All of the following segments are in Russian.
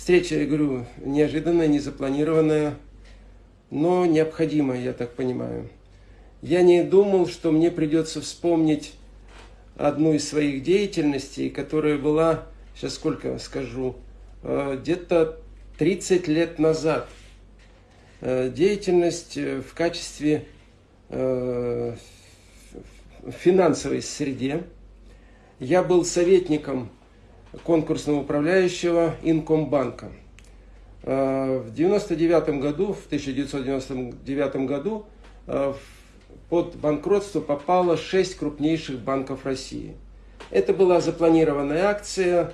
Встреча, я говорю, неожиданная, незапланированная, но необходимая, я так понимаю. Я не думал, что мне придется вспомнить одну из своих деятельностей, которая была, сейчас сколько скажу, э, где-то 30 лет назад. Э, деятельность э, в качестве финансовой среде. Я был советником конкурсного управляющего Инкомбанка. В 99 году, в 1999 году под банкротство попало 6 крупнейших банков России. Это была запланированная акция,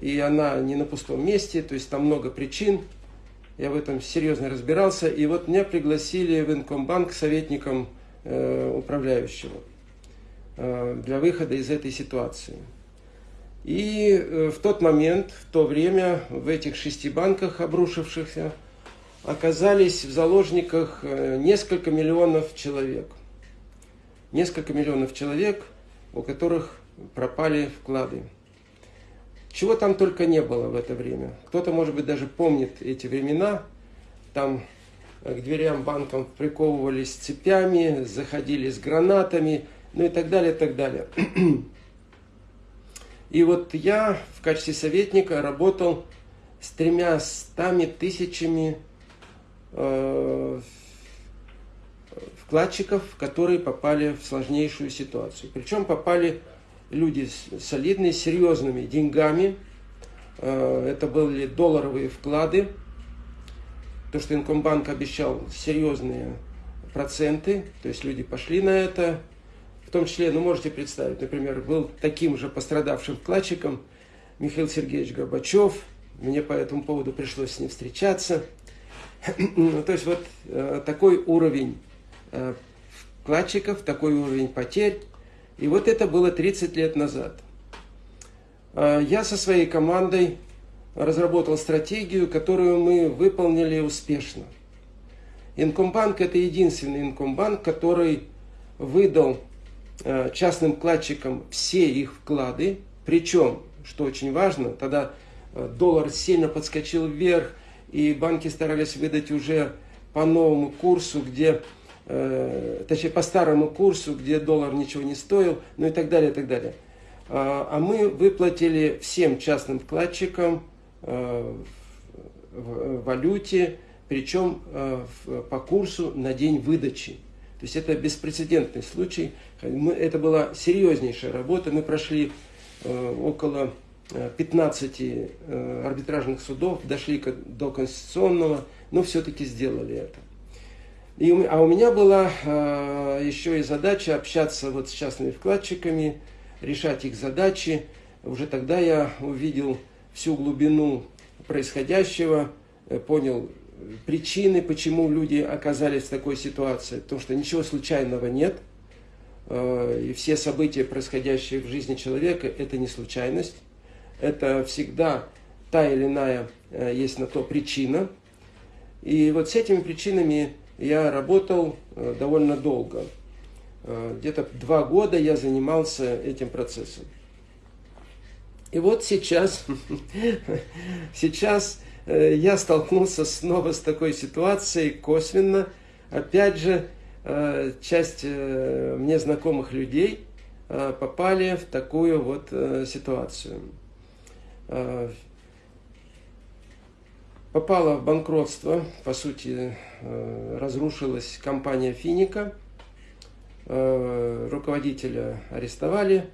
и она не на пустом месте, то есть там много причин. Я в этом серьезно разбирался. И вот меня пригласили в Инкомбанк советником э, управляющего э, для выхода из этой ситуации. И э, в тот момент, в то время, в этих шести банках обрушившихся, оказались в заложниках э, несколько миллионов человек – несколько миллионов человек, у которых пропали вклады. Чего там только не было в это время. Кто-то, может быть, даже помнит эти времена. Там к дверям банкам приковывались цепями, заходили с гранатами, ну и так далее, и так далее. И вот я в качестве советника работал с тремя стами тысячами э, вкладчиков, которые попали в сложнейшую ситуацию. Причем попали люди солидные, серьезными деньгами. Э, это были долларовые вклады. То, что Инкомбанк обещал серьезные проценты, то есть люди пошли на это. Том числе, ну можете представить, например, был таким же пострадавшим вкладчиком Михаил Сергеевич Горбачев. Мне по этому поводу пришлось с ним встречаться. Ну, то есть вот э, такой уровень Э, вкладчиков, такой уровень потерь. И вот это было 30 лет назад. Э, я со своей командой разработал стратегию, которую мы выполнили успешно. Инкомбанк – это единственный инкомбанк, который выдал частным вкладчикам все их вклады. Причем, что очень важно, тогда доллар сильно подскочил вверх, и банки старались выдать уже по новому курсу, где э, точнее по старому курсу, где доллар ничего не стоил, ну и так далее, и так далее. А, а мы выплатили всем частным вкладчикам э, в, валюте, причем э, по курсу на день выдачи. То есть это беспрецедентный случай. Мы, это была серьезнейшая работа. Мы прошли э, около 15 э, э, арбитражных судов, дошли до конституционного, но все-таки сделали это. И, а у меня была э, еще и задача общаться вот с частными вкладчиками, решать их задачи. Уже тогда я увидел всю глубину происходящего, э, понял причины, почему люди оказались в такой ситуации. Потому что ничего случайного нет. Э, и все события, происходящие в жизни человека, это не случайность. Это всегда та или иная э, есть на то причина. И вот с этими причинами я работал э, довольно долго. Где-то два года я занимался этим процессом. И вот сейчас, сейчас я столкнулся снова с такой ситуацией косвенно. Опять же, часть мне знакомых людей попали в такую вот ситуацию попала в банкротство, по сути, э, разрушилась компания Финика, э, руководителя арестовали,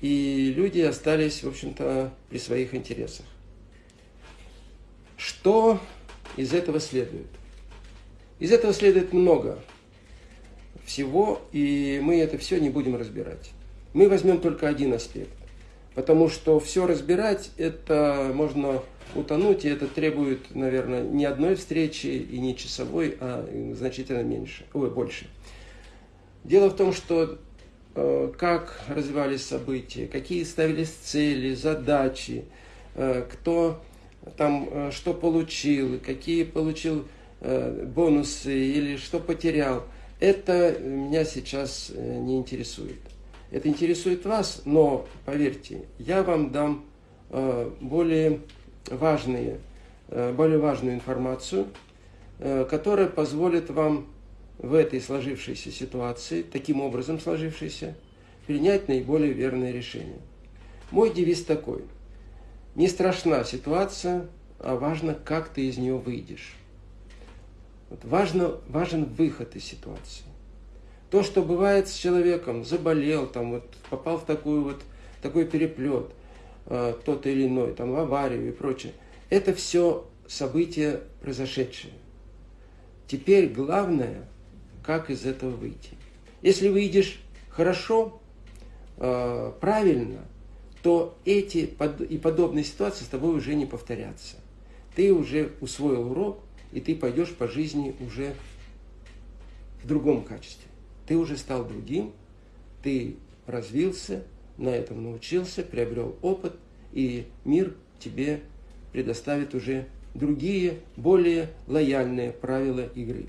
и люди остались, в общем-то, при своих интересах. Что из этого следует? Из этого следует много всего, и мы это все не будем разбирать. Мы возьмем только один аспект, потому что все разбирать, это можно утонуть, и это требует, наверное, не одной встречи и не часовой, а значительно меньше, ой, больше. Дело в том, что э, как развивались события, какие ставились цели, задачи, э, кто там э, что получил, какие получил э, бонусы или что потерял, это меня сейчас э, не интересует. Это интересует вас, но поверьте, я вам дам более важные более важную информацию, которая позволит вам в этой сложившейся ситуации, таким образом сложившейся, принять наиболее верное решение. Мой девиз такой. Не страшна ситуация, а важно, как ты из нее выйдешь. Вот важно, важен выход из ситуации. То, что бывает с человеком, заболел, там, вот, попал в такую вот, такой переплет, э, тот или иной, там, аварию и прочее, это все события произошедшие. Теперь главное, как из этого выйти. Если выйдешь хорошо, э, правильно, то эти и подобные ситуации с тобой уже не повторятся. Ты уже усвоил урок, и ты пойдешь по жизни уже в другом качестве. Ты уже стал другим, ты развился, на этом научился, приобрел опыт, и мир тебе предоставит уже другие, более лояльные правила игры.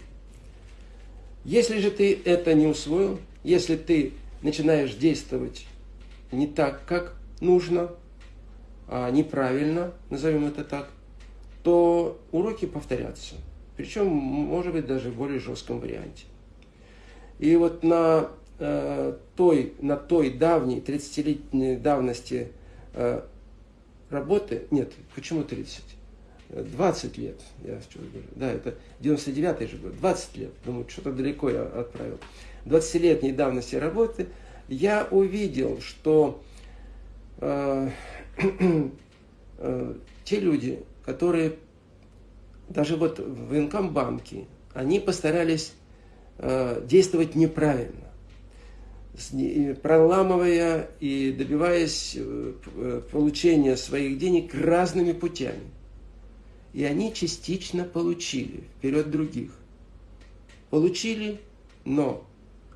Если же ты это не усвоил, если ты начинаешь действовать не так, как нужно, а неправильно, назовем это так, то уроки повторятся. Причем, может быть, даже в более жестком варианте. И вот на э, той, на той давней, 30-летней давности э, работы, нет, почему 30? 20 лет, я сейчас говорю, да, это 99-й же год, 20 лет, думаю, что-то далеко я отправил. 20-летней давности работы я увидел, что те люди, которые даже вот в инкомбанке, они постарались э, действовать неправильно, проламывая и добиваясь э, э, получения своих денег разными путями. И они частично получили вперед других. Получили, но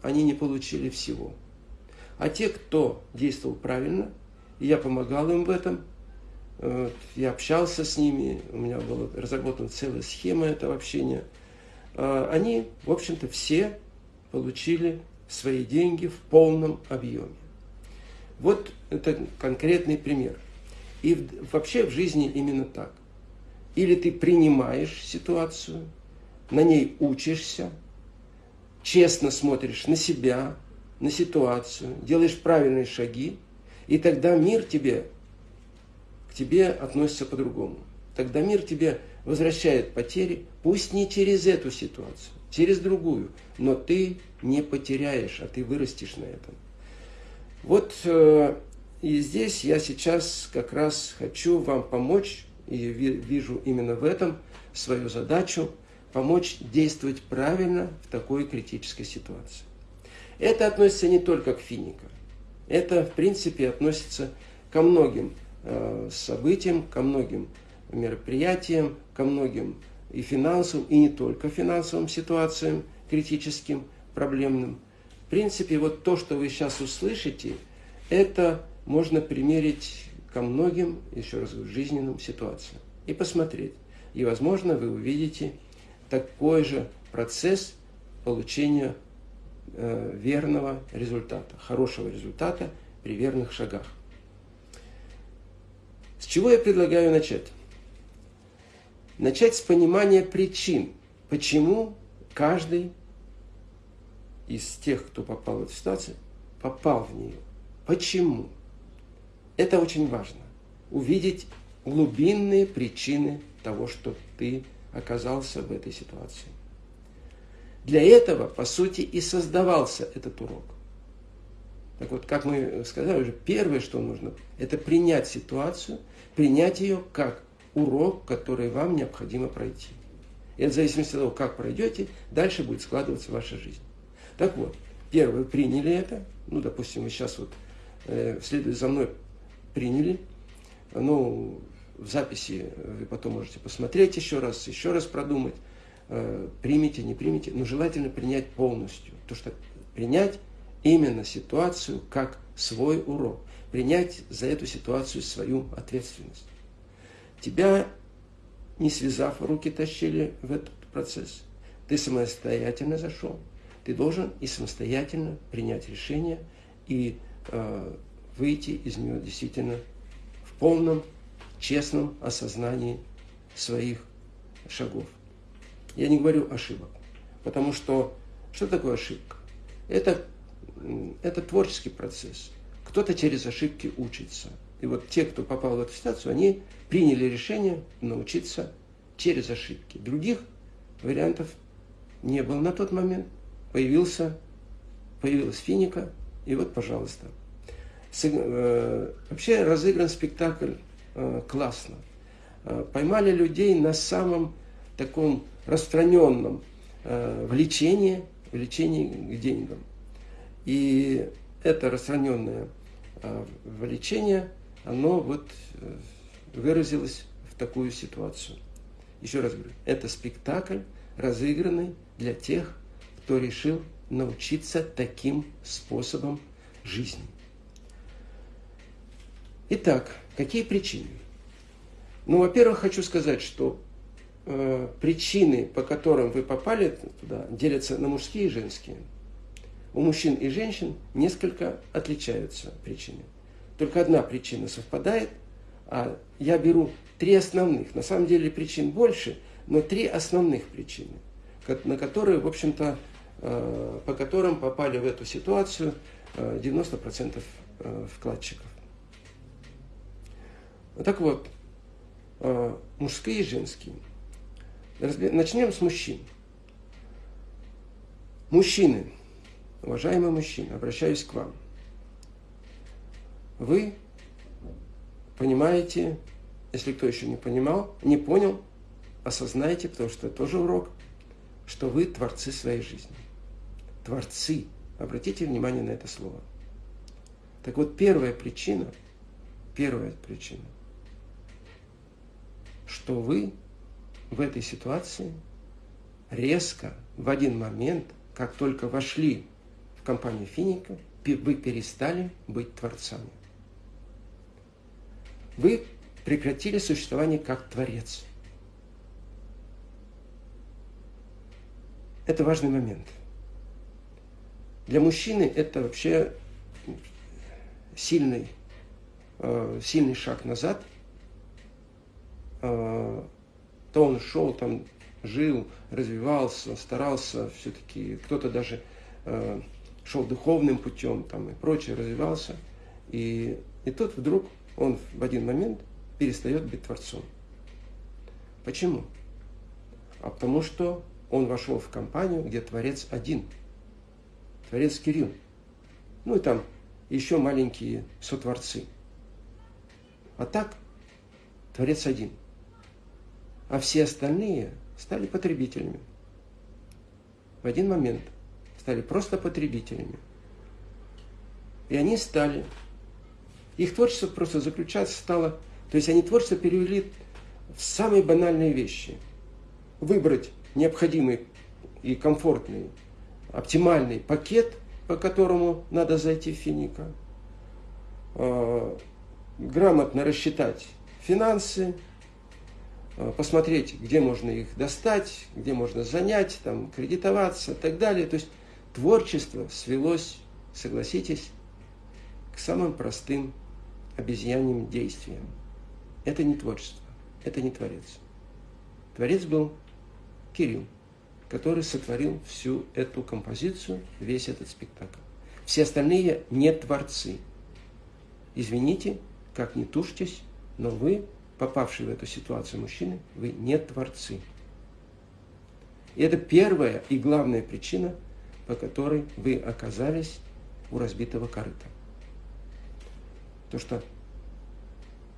они не получили всего. А те, кто действовал правильно, и я помогал им в этом – я общался с ними, у меня была разработана целая схема этого общения. А, они, в общем-то, все получили свои деньги в полном объеме. Вот это конкретный пример. И вообще в жизни именно так. Или ты принимаешь ситуацию, на ней учишься, честно смотришь на себя, на ситуацию, делаешь правильные шаги, и тогда мир тебе тебе относится по-другому. Тогда мир тебе возвращает потери, пусть не через эту ситуацию, через другую, но ты не потеряешь, а ты вырастешь на этом. Вот э, и здесь я сейчас как раз хочу вам помочь, и вижу именно в этом свою задачу, помочь действовать правильно в такой критической ситуации. Это относится не только к финикам, это в принципе относится ко многим Э, событиям, ко многим мероприятиям, ко многим и финансовым, и не только финансовым ситуациям, критическим, проблемным. В принципе, вот то, что вы сейчас услышите, это можно примерить ко многим, еще раз говорю, жизненным ситуациям и посмотреть. И, возможно, вы увидите такой же процесс получения верного результата, хорошего результата при верных шагах. С чего я предлагаю начать? Начать с понимания причин, почему каждый из тех, кто попал в эту ситуацию, попал в нее. Почему? Это очень важно. Увидеть глубинные причины того, что ты оказался в этой ситуации. Для этого, по сути, и создавался этот урок. Так вот, как мы сказали уже, первое, что нужно, это принять ситуацию – принять ее как урок, который вам необходимо пройти. И в зависимости от того, как пройдете, дальше будет складываться ваша жизнь. Так вот, первое, приняли это, ну, допустим, вы сейчас вот, э, за мной, приняли, ну, в записи вы потом можете посмотреть еще раз, еще раз продумать, э, примите, не примите, но желательно принять полностью, то что принять именно ситуацию как свой урок принять за эту ситуацию свою ответственность. Тебя, не связав, руки тащили в этот процесс. Ты самостоятельно зашел. Ты должен и самостоятельно принять решение и э, выйти из нее действительно в полном, честном осознании своих шагов. Я не говорю ошибок, потому что что такое ошибка? Это, это творческий процесс. Кто-то через ошибки учится. И вот те, кто попал в эту ситуацию, они приняли решение научиться через ошибки. Других вариантов не было на тот момент. Появился, появилась финика, и вот, пожалуйста. Э, вообще разыгран спектакль э, классно. Э, поймали людей на самом таком распространенном влечении, влечении к деньгам. И это распространенное влечение, оно вот выразилось в такую ситуацию. Еще раз говорю, это спектакль, разыгранный для тех, кто решил научиться таким способом жизни. Итак, какие причины? Ну, во-первых, хочу сказать, что э, причины, по которым вы попали туда, делятся на мужские и женские. У мужчин и женщин несколько отличаются причины. Только одна причина совпадает, а я беру три основных. На самом деле причин больше, но три основных причины, на которые, в общем-то, э, по которым попали в эту ситуацию 90% э, вкладчиков. Так вот, мужские и женские. Начнем с мужчин. Мужчины, уважаемые мужчины, обращаюсь к вам. Вы понимаете, если кто еще не понимал, не понял, осознайте, потому что это тоже урок, что вы творцы своей жизни. Творцы. Обратите внимание на это слово. Так вот, первая причина, первая причина – что вы в этой ситуации резко, в один момент, как только вошли в компанию Финика, вы перестали быть творцами. Вы прекратили существование как творец. Это важный момент. Для мужчины это вообще сильный, э, сильный шаг назад – Э, то он шел там, жил, развивался, старался все-таки, кто-то даже э, шел духовным путем там и прочее, развивался. И, и тут вдруг он в один момент перестает быть Творцом. Почему? А потому что он вошел в компанию, где Творец один. Творец Кирилл. Ну и там еще маленькие сотворцы. А так, Творец один – а все остальные стали потребителями. В один момент стали просто потребителями. И они стали. Их творчество просто заключаться стало... То есть они творчество перевели в самые банальные вещи. Выбрать необходимый и комфортный, оптимальный пакет, по которому надо зайти в Финика, а, грамотно рассчитать финансы, посмотреть, где можно их достать, где можно занять, там, кредитоваться и так далее. То есть творчество свелось, согласитесь, к самым простым обезьяньим действиям. Это не творчество, это не творец. Творец был Кирилл, который сотворил всю эту композицию, весь этот спектакль. Все остальные не творцы. Извините, как не тушьтесь, но вы попавший в эту ситуацию мужчины, вы не творцы. И это первая и главная причина, по которой вы оказались у разбитого корыта. То, что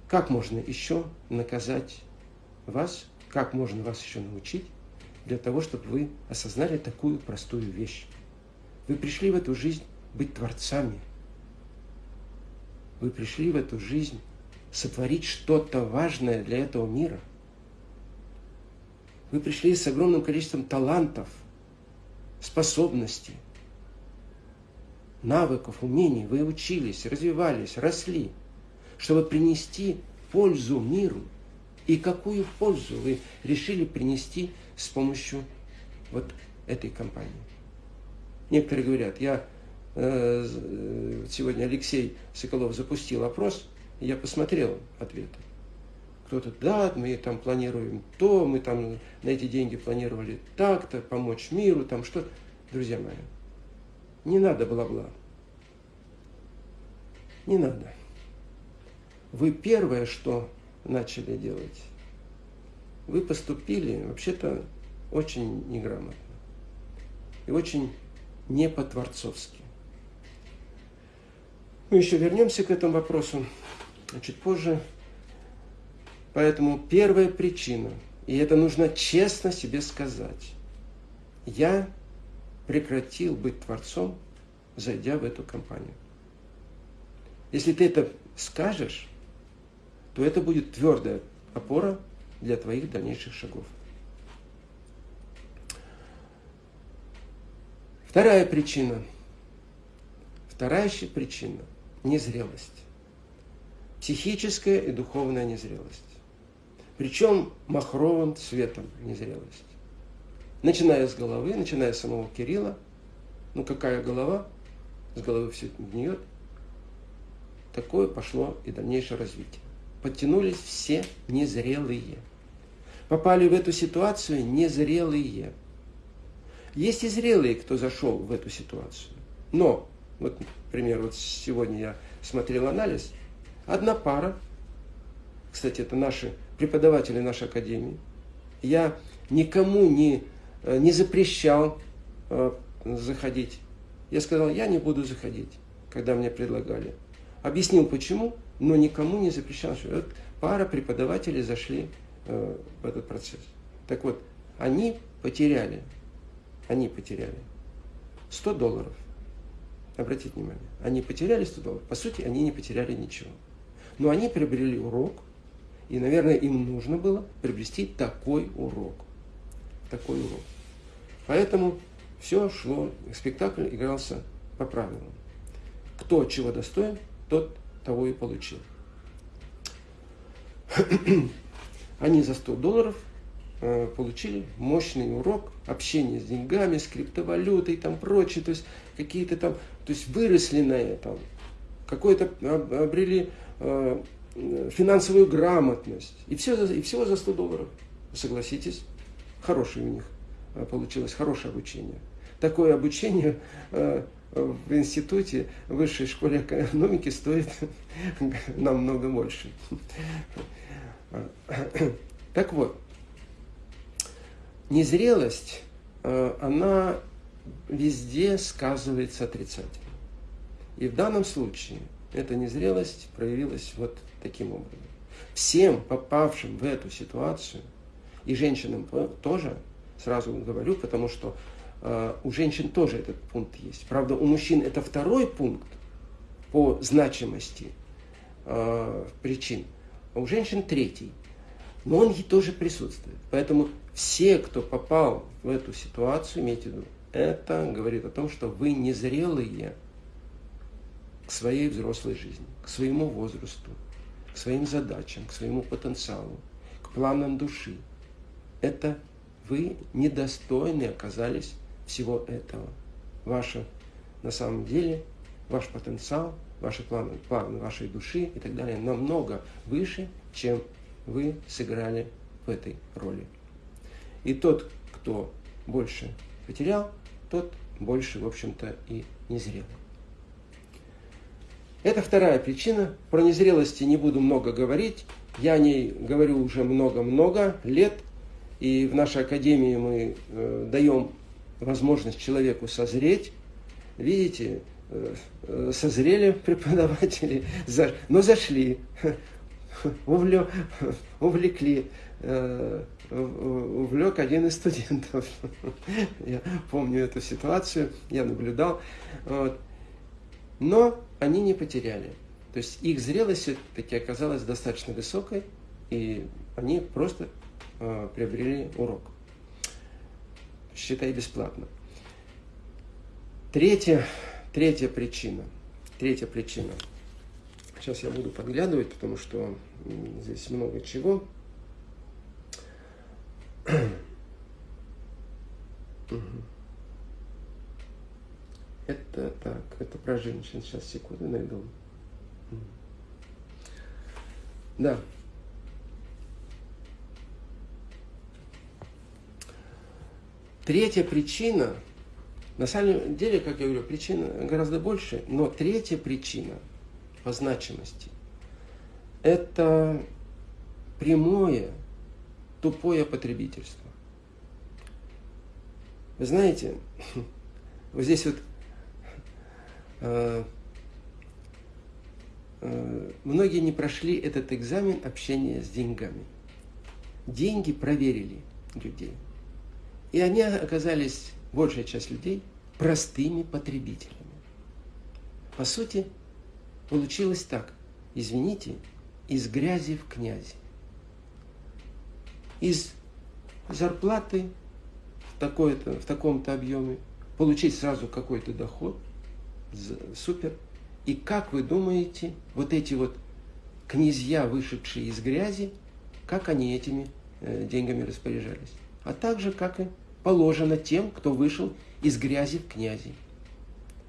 как можно еще наказать вас, как можно вас еще научить для того, чтобы вы осознали такую простую вещь. Вы пришли в эту жизнь быть творцами. Вы пришли в эту жизнь сотворить что-то важное для этого мира. Вы пришли с огромным количеством талантов, способностей, навыков, умений. Вы учились, развивались, росли, чтобы принести пользу миру. И какую пользу вы решили принести с помощью вот этой компании? Некоторые говорят, я э, э сегодня Алексей Соколов запустил опрос – я посмотрел ответы. Кто-то, да, мы там планируем то, мы там на эти деньги планировали так-то, помочь миру, там что. Друзья мои, не надо бла-бла. Не надо. Вы первое, что начали делать, вы поступили вообще-то очень неграмотно и очень не по-творцовски. Мы еще вернемся к этому вопросу чуть позже. Поэтому первая причина, и это нужно честно себе сказать, я прекратил быть творцом, зайдя в эту компанию. Если ты это скажешь, то это будет твердая опора для твоих дальнейших шагов. Вторая причина. Вторая причина – незрелость. Психическая и духовная незрелость. Причем махровым цветом незрелость. Начиная с головы, начиная с самого Кирилла. Ну какая голова? С головы все гниет. Такое пошло и дальнейшее развитие. Подтянулись все незрелые. Попали в эту ситуацию незрелые. Есть и зрелые, кто зашел в эту ситуацию. Но, вот, например, вот сегодня я смотрел анализ. Одна пара, кстати, это наши преподаватели нашей академии. Я никому не, э, не запрещал э, заходить. Я сказал, я не буду заходить, когда мне предлагали. Объяснил почему, но никому не запрещал. Что вот пара преподавателей зашли э, в этот процесс. Так вот, они потеряли, они потеряли 100 долларов. Обратите внимание, они потеряли 100 долларов. По сути, они не потеряли ничего. Но они приобрели урок, и, наверное, им нужно было приобрести такой урок. Такой урок. Поэтому все шло, спектакль игрался по правилам. Кто чего достоин, тот того и получил. Они за 100 долларов э, получили мощный урок общения с деньгами, с криптовалютой и там прочее, то есть какие-то там, то есть выросли на этом, какой-то обрели э, финансовую грамотность, и все, и всего за 100 долларов, согласитесь, хорошее у них э, получилось, хорошее обучение. Такое обучение в институте, в высшей школе экономики стоит намного больше. Так вот, незрелость, э, она везде сказывается отрицательно. И в данном случае эта незрелость проявилась вот таким образом. Всем попавшим в эту ситуацию, и женщинам тоже, сразу говорю, потому что Э, у женщин тоже этот пункт есть. Правда, у мужчин это второй пункт по значимости э, причин, а у женщин третий. Но он и тоже присутствует. Поэтому все, кто попал в эту ситуацию, имейте в виду, это говорит о том, что вы незрелые к своей взрослой жизни, к своему возрасту, к своим задачам, к своему потенциалу, к планам души. Это вы недостойны оказались всего этого. Ваше, на самом деле, ваш потенциал, ваши планы, планы вашей души и так далее намного выше, чем вы сыграли в этой роли. И тот, кто больше потерял, тот больше, в общем-то, и не зрел. Это вторая причина. Про незрелости не буду много говорить. Я о ней говорю уже много-много лет. И в нашей академии мы э, даем возможность человеку созреть. Видите, э, созрели преподаватели, но зашли, увлекли, э, увлек один из студентов. Я помню эту ситуацию, я наблюдал. Но они не потеряли. То есть их зрелость все-таки оказалась достаточно высокой, и они просто приобрели урок считай бесплатно. Третья, третья причина. Третья причина. Сейчас я буду подглядывать, потому что здесь много чего. Это так, это про женщин. Сейчас, секунду, найду. Да. Третья причина, на самом деле, как я говорю, причина гораздо больше, но третья причина по значимости – это прямое, тупое потребительство. Вы знаете, вот здесь вот многие не прошли этот экзамен общения с деньгами. Деньги проверили людей – и они оказались, большая часть людей, простыми потребителями. По сути, получилось так. Извините, из грязи в князи. Из зарплаты в, в таком-то объеме получить сразу какой-то доход, супер. И как вы думаете, вот эти вот князья, вышедшие из грязи, как они этими э, деньгами распоряжались? а также, как и положено тем, кто вышел из грязи в князи.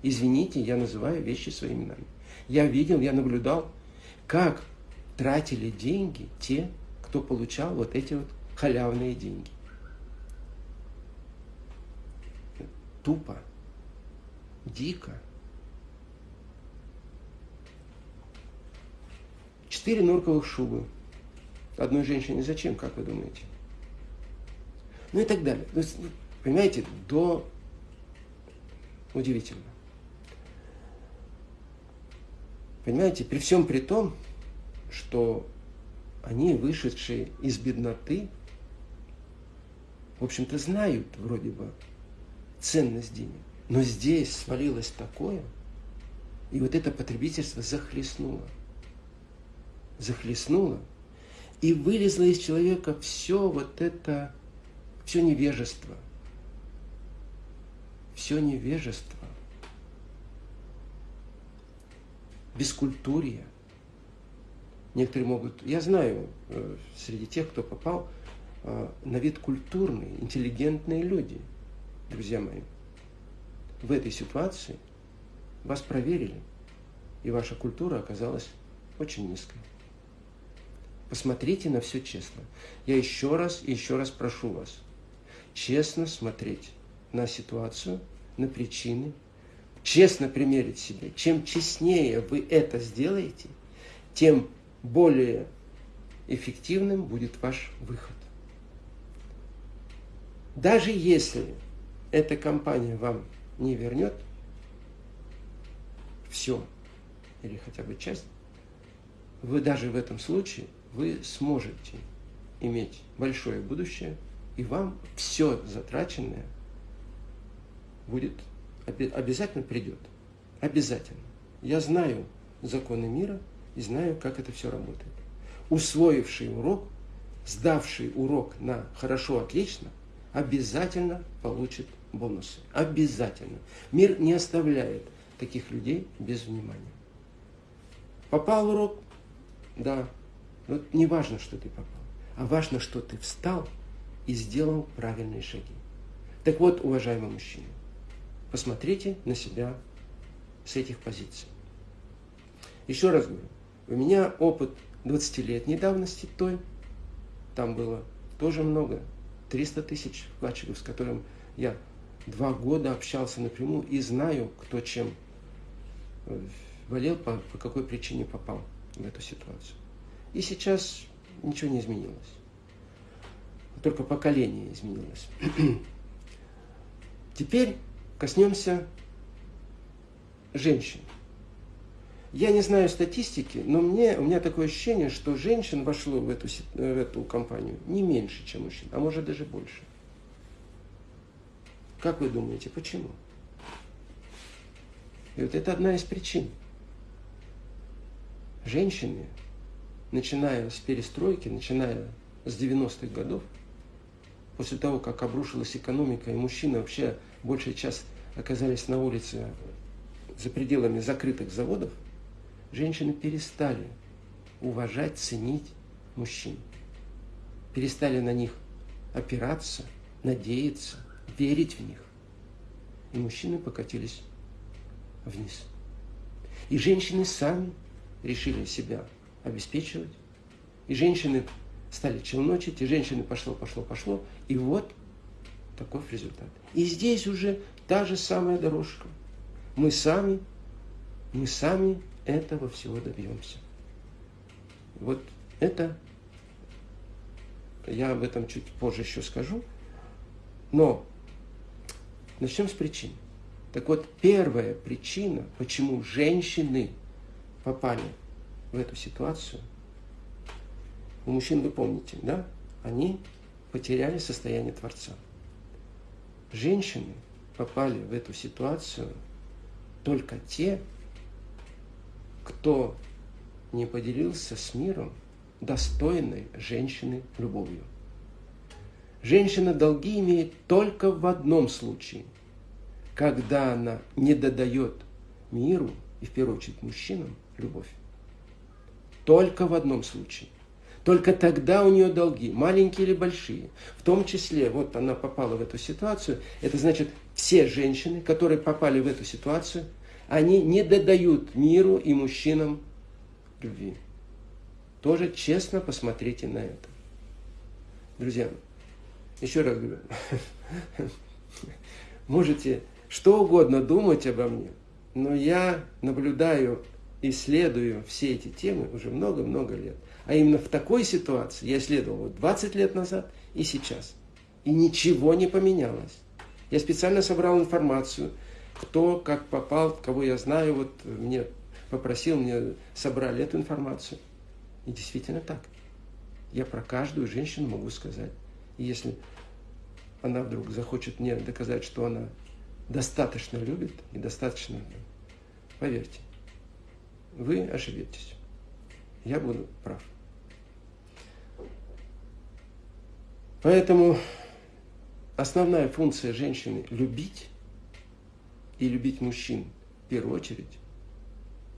Извините, я называю вещи своими именами. Я видел, я наблюдал, как тратили деньги те, кто получал вот эти вот халявные деньги. Тупо, дико. Четыре норковых шубы. Одной женщине зачем, как вы думаете? ну и так далее. То есть, ну, понимаете, до удивительно. Понимаете, при всем при том, что они, вышедшие из бедноты, в общем-то, знают вроде бы ценность денег. Но здесь свалилось такое, и вот это потребительство захлестнуло. Захлестнуло. И вылезло из человека все вот это все невежество. Все невежество. Бескультурье. Некоторые могут, я знаю, э, среди тех, кто попал, э, на вид культурные, интеллигентные люди, друзья мои. В этой ситуации вас проверили, и ваша культура оказалась очень низкой. Посмотрите на все честно. Я еще раз и еще раз прошу вас – честно смотреть на ситуацию, на причины, честно примерить себе. Чем честнее вы это сделаете, тем более эффективным будет ваш выход. Даже если эта компания вам не вернет все или хотя бы часть, вы даже в этом случае вы сможете иметь большое будущее – и вам все затраченное будет, обязательно придет. Обязательно. Я знаю законы мира и знаю, как это все работает. Усвоивший урок, сдавший урок на хорошо, отлично, обязательно получит бонусы. Обязательно. Мир не оставляет таких людей без внимания. Попал урок? Да. Но не важно, что ты попал, а важно, что ты встал и сделал правильные шаги. Так вот, уважаемые мужчины, посмотрите на себя с этих позиций. Еще раз говорю, у меня опыт 20-летней давности той, там было тоже много, 300 тысяч вкладчиков, с которым я два года общался напрямую и знаю, кто чем э, болел, по, по какой причине попал в эту ситуацию. И сейчас ничего не изменилось только поколение изменилось. Теперь коснемся женщин. Я не знаю статистики, но мне, у меня такое ощущение, что женщин вошло в эту, в эту компанию не меньше, чем мужчин, а может даже больше. Как вы думаете, почему? И вот это одна из причин. Женщины, начиная с перестройки, начиная с 90-х годов, после того, как обрушилась экономика, и мужчины вообще большая часть оказались на улице за пределами закрытых заводов, женщины перестали уважать, ценить мужчин. Перестали на них опираться, надеяться, верить в них. И мужчины покатились вниз. И женщины сами решили себя обеспечивать. И женщины стали челночить, и женщины пошло, пошло, пошло. И вот таков результат. И здесь уже та же самая дорожка. Мы сами, мы сами этого всего добьемся. Вот это, я об этом чуть позже еще скажу, но начнем с причин. Так вот, первая причина, почему женщины попали в эту ситуацию, у мужчин вы помните, да? Они потеряли состояние Творца. Женщины попали в эту ситуацию только те, кто не поделился с миром достойной женщины любовью. Женщина долги имеет только в одном случае, когда она не додает миру, и в первую очередь мужчинам, любовь. Только в одном случае. Только тогда у нее долги, маленькие или большие. В том числе, вот она попала в эту ситуацию, это значит, все женщины, которые попали в эту ситуацию, они не додают миру и мужчинам любви. Тоже честно посмотрите на это. Друзья, еще раз говорю, можете что угодно думать обо мне, но я наблюдаю, исследую все эти темы уже много-много лет. А именно в такой ситуации я исследовал вот 20 лет назад и сейчас. И ничего не поменялось. Я специально собрал информацию, кто как попал, кого я знаю, вот мне попросил, мне собрали эту информацию. И действительно так. Я про каждую женщину могу сказать. И если она вдруг захочет мне доказать, что она достаточно любит и достаточно, поверьте, вы ошибетесь. Я буду прав. Поэтому основная функция женщины – любить и любить мужчин в первую очередь.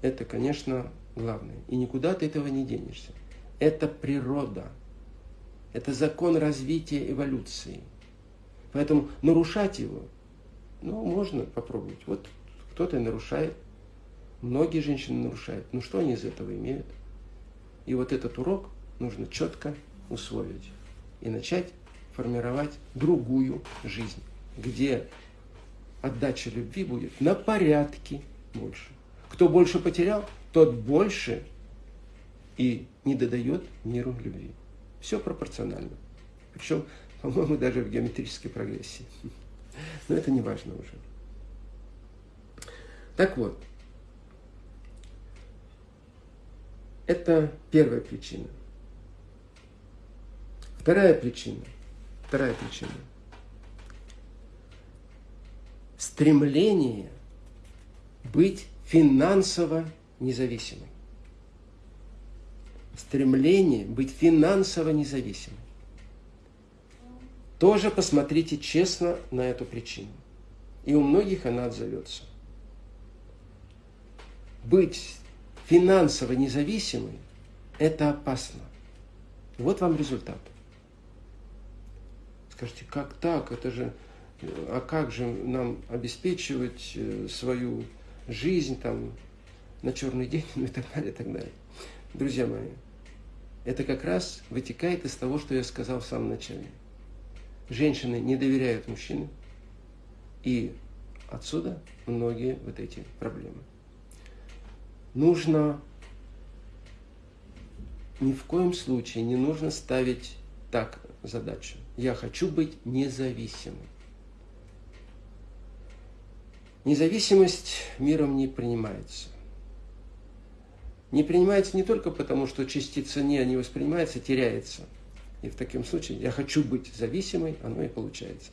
Это, конечно, главное. И никуда ты этого не денешься. Это природа. Это закон развития эволюции. Поэтому нарушать его, ну, можно попробовать. Вот кто-то нарушает, многие женщины нарушают. Ну, что они из этого имеют? И вот этот урок нужно четко усвоить и начать формировать другую жизнь, где отдача любви будет на порядке больше. Кто больше потерял, тот больше и не додает миру любви. Все пропорционально. Причем, по-моему, даже в геометрической прогрессии. Но это не важно уже. Так вот, это первая причина. Вторая причина. Вторая причина. Стремление быть финансово независимой. Стремление быть финансово независимой. Тоже посмотрите честно на эту причину. И у многих она отзовется. Быть финансово независимой – это опасно. Вот вам результат. Скажите, как так? Это же, а как же нам обеспечивать э, свою жизнь там на черный день ну и так далее, и так далее. Друзья мои, это как раз вытекает из того, что я сказал в самом начале. Женщины не доверяют мужчинам, и отсюда многие вот эти проблемы. Нужно ни в коем случае не нужно ставить так задачу. Я хочу быть независимым. Независимость миром не принимается. Не принимается не только потому, что частица «не» не воспринимается, теряется. И в таком случае я хочу быть зависимой, оно и получается.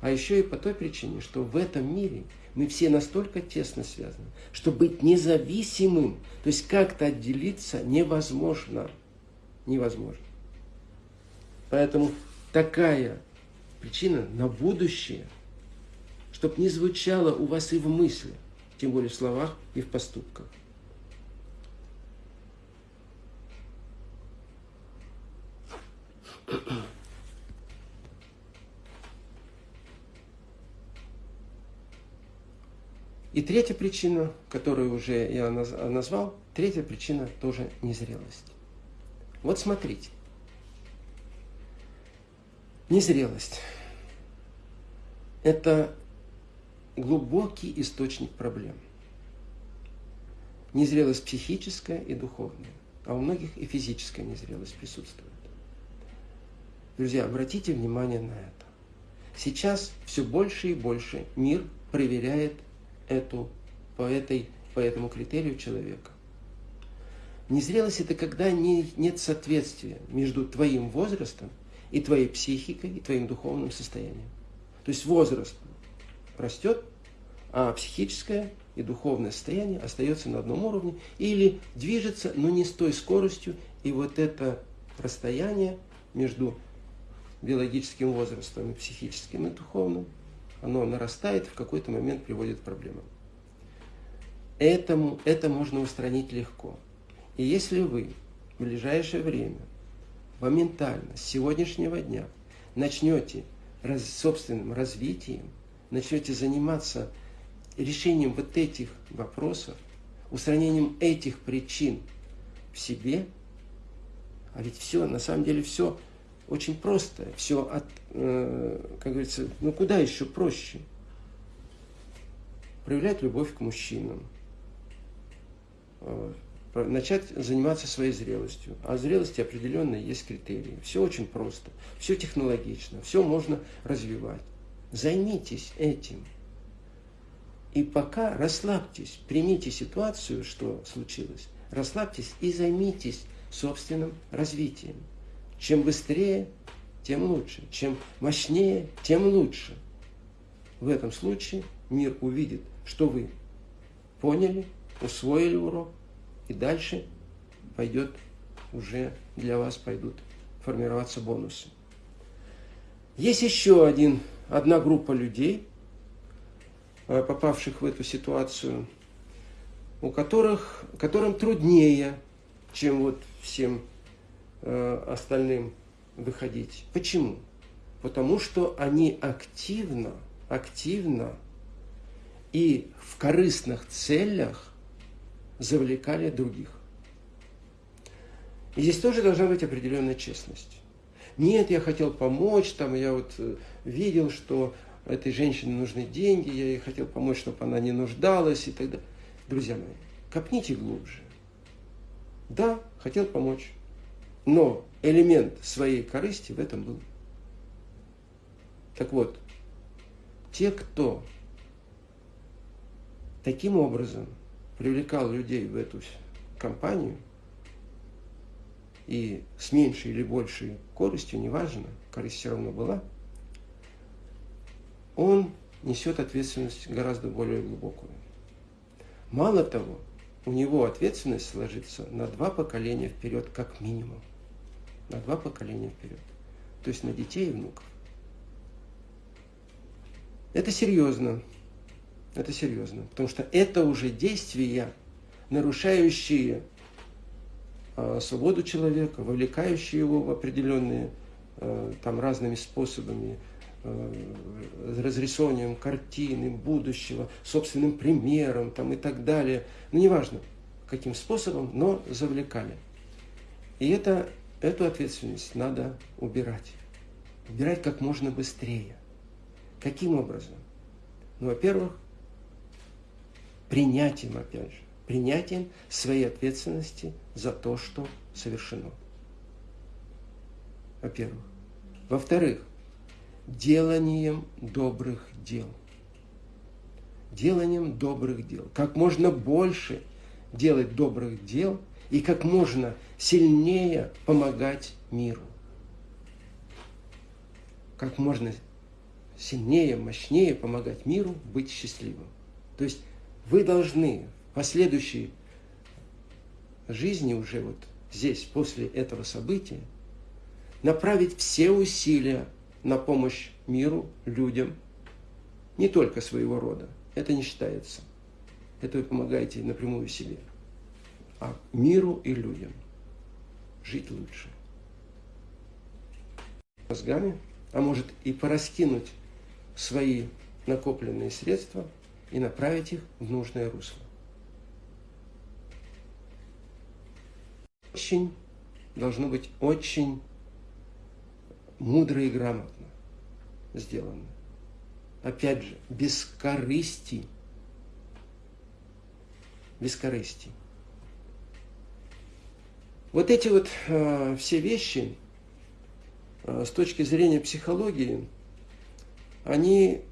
А еще и по той причине, что в этом мире мы все настолько тесно связаны, что быть независимым, то есть как-то отделиться невозможно. Невозможно. Поэтому такая причина на будущее, чтобы не звучало у вас и в мысли, тем более в словах и в поступках. И третья причина, которую уже я назвал, третья причина тоже незрелость. Вот смотрите. Незрелость. это глубокий источник проблем. Незрелость психическая и духовная, а у многих и физическая незрелость присутствует. Друзья, обратите внимание на это. Сейчас все больше и больше мир проверяет эту, по, этой, по этому критерию человека. Незрелость – это когда не, нет соответствия между твоим возрастом и твоей психикой, и твоим духовным состоянием. То есть возраст растет, а психическое и духовное состояние остается на одном уровне или движется, но не с той скоростью, и вот это расстояние между биологическим возрастом и психическим и духовным, оно нарастает, в какой-то момент приводит к проблемам. Этому, это можно устранить легко. И если вы в ближайшее время, моментально, с сегодняшнего дня, начнете раз, собственным развитием, начнете заниматься решением вот этих вопросов, устранением этих причин в себе, а ведь все, на самом деле все очень просто, все от, э, как говорится, ну куда еще проще? Проявлять любовь к мужчинам, начать заниматься своей зрелостью. А зрелости определенные есть критерии. Все очень просто, все технологично, все можно развивать. Займитесь этим. И пока расслабьтесь, примите ситуацию, что случилось, расслабьтесь и займитесь собственным развитием. Чем быстрее, тем лучше. Чем мощнее, тем лучше. В этом случае мир увидит, что вы поняли, усвоили урок, и дальше пойдет уже для вас пойдут формироваться бонусы. Есть еще один, одна группа людей, э, попавших в эту ситуацию, у которых, которым труднее, чем вот всем э, остальным выходить. Почему? Потому что они активно, активно и в корыстных целях завлекали других. И здесь тоже должна быть определенная честность. Нет, я хотел помочь, там я вот э, видел, что этой женщине нужны деньги, я ей хотел помочь, чтобы она не нуждалась и так далее. Друзья мои, копните глубже. Да, хотел помочь, но элемент своей корысти в этом был. Так вот, те, кто таким образом привлекал людей в эту компанию, и с меньшей или большей коростью, неважно, корысть все равно была, он несет ответственность гораздо более глубокую. Мало того, у него ответственность сложится на два поколения вперед, как минимум. На два поколения вперед. То есть на детей и внуков. Это серьезно. Это серьезно, потому что это уже действия, нарушающие э, свободу человека, вовлекающие его в определенные э, там разными способами, э, разрисованием картины будущего, собственным примером там, и так далее. Ну, неважно, каким способом, но завлекали. И это, эту ответственность надо убирать. Убирать как можно быстрее. Каким образом? Ну, во-первых, принятием, опять же, принятием своей ответственности за то, что совершено. Во-первых. Во-вторых, деланием добрых дел. Деланием добрых дел. Как можно больше делать добрых дел и как можно сильнее помогать миру. Как можно сильнее, мощнее помогать миру быть счастливым. То есть вы должны в последующей жизни уже вот здесь, после этого события, направить все усилия на помощь миру, людям, не только своего рода. Это не считается. Это вы помогаете напрямую себе. А миру и людям жить лучше. Мозгами, а может и пораскинуть свои накопленные средства – и направить их в нужное русло. Очень, должно быть очень мудро и грамотно сделано. опять же, без корысти. Без корысти. Вот эти вот э, все вещи э, с точки зрения психологии, они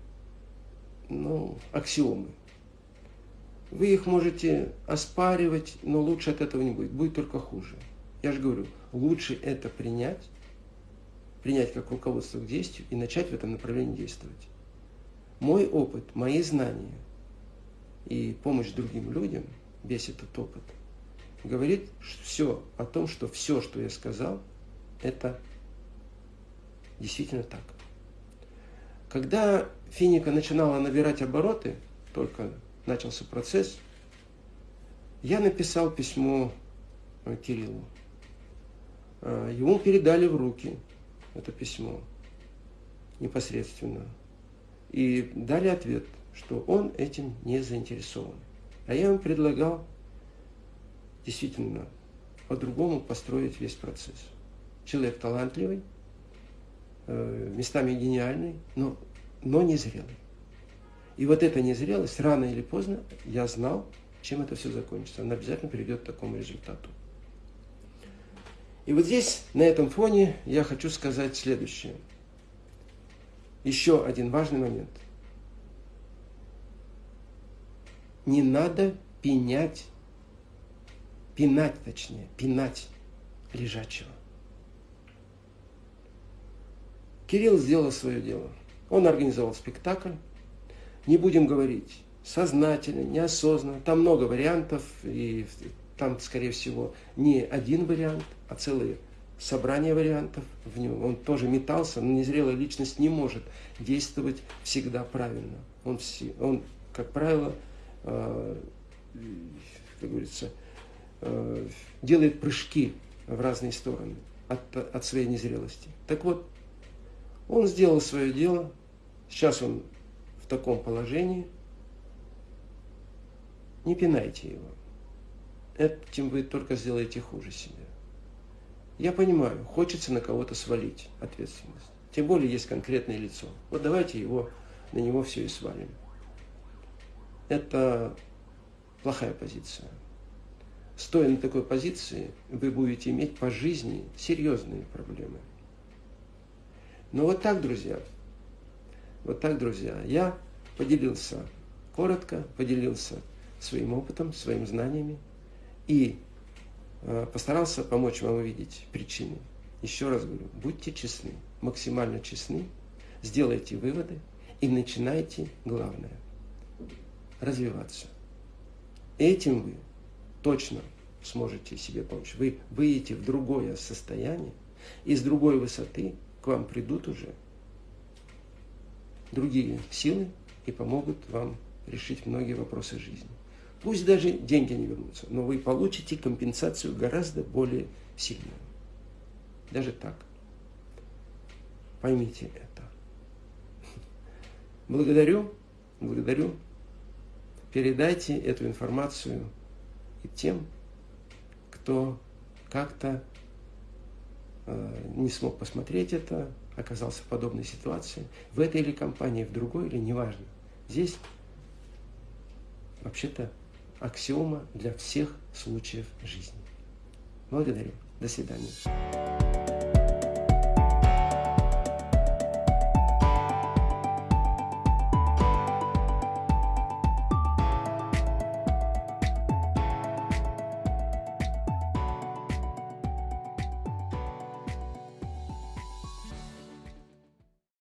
ну, аксиомы. Вы их можете оспаривать, но лучше от этого не будет. Будет только хуже. Я же говорю, лучше это принять, принять как руководство к действию и начать в этом направлении действовать. Мой опыт, мои знания и помощь другим людям, весь этот опыт, говорит все о том, что все, что я сказал, это действительно так. Когда финика начинала набирать обороты, только начался процесс, я написал письмо э, Кириллу. Э, ему передали в руки это письмо непосредственно. И дали ответ, что он этим не заинтересован. А я ему предлагал действительно по-другому построить весь процесс. Человек талантливый, э, местами гениальный, но, но незрелый. И вот эта незрелость, рано или поздно, я знал, чем это все закончится. Она обязательно приведет к такому результату. И вот здесь, на этом фоне, я хочу сказать следующее. Еще один важный момент. Не надо пенять пинать точнее, пинать лежачего. Кирилл сделал свое дело. Он организовал спектакль. Не будем говорить сознательно, неосознанно. Там много вариантов, и там, скорее всего, не один вариант, а целые собрание вариантов в нем. Он тоже метался, но незрелая личность не может действовать всегда правильно. Он, все, он как правило, э, как говорится, Э, делает прыжки в разные стороны от, от своей незрелости. Так вот, он сделал свое дело, сейчас он в таком положении, не пинайте его. Этим вы только сделаете хуже себе. Я понимаю, хочется на кого-то свалить ответственность. Тем более есть конкретное лицо. Вот давайте его, на него все и свалим. Это плохая позиция стоя на такой позиции, вы будете иметь по жизни серьезные проблемы. Но вот так, друзья, вот так, друзья, я поделился коротко, поделился своим опытом, своими знаниями и э, постарался помочь вам увидеть причины. Еще раз говорю, будьте честны, максимально честны, сделайте выводы и начинайте, главное, развиваться. Этим вы точно сможете себе помочь. Вы выйдете в другое состояние, и с другой высоты к вам придут уже другие силы и помогут вам решить многие вопросы жизни. Пусть даже деньги не вернутся, но вы получите компенсацию гораздо более сильную. Даже так. Поймите это. Благодарю, благодарю. Передайте эту информацию и тем, кто как-то э, не смог посмотреть это, оказался в подобной ситуации, в этой или компании, в другой или неважно. Здесь вообще-то аксиома для всех случаев жизни. Благодарю. До свидания.